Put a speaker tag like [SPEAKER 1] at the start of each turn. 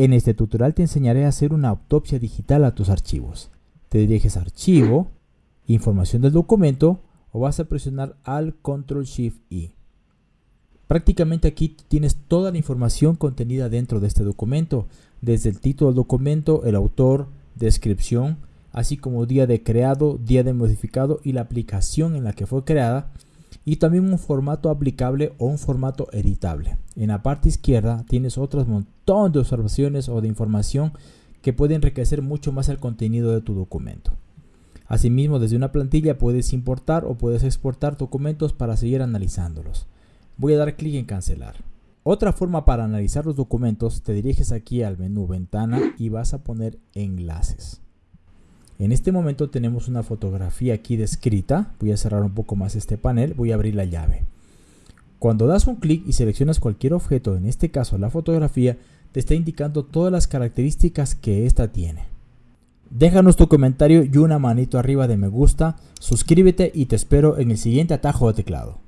[SPEAKER 1] En este tutorial te enseñaré a hacer una autopsia digital a tus archivos. Te diriges a Archivo, Información del documento o vas a presionar al Control Shift I. Prácticamente aquí tienes toda la información contenida dentro de este documento, desde el título del documento, el autor, descripción, así como día de creado, día de modificado y la aplicación en la que fue creada, y también un formato aplicable o un formato editable. En la parte izquierda tienes otros montón de observaciones o de información que puede enriquecer mucho más el contenido de tu documento. Asimismo, desde una plantilla puedes importar o puedes exportar documentos para seguir analizándolos. Voy a dar clic en cancelar. Otra forma para analizar los documentos, te diriges aquí al menú ventana y vas a poner enlaces. En este momento tenemos una fotografía aquí descrita. Voy a cerrar un poco más este panel. Voy a abrir la llave. Cuando das un clic y seleccionas cualquier objeto, en este caso la fotografía, te está indicando todas las características que ésta tiene. Déjanos tu comentario y una manito arriba de me gusta, suscríbete y te espero en el siguiente atajo de teclado.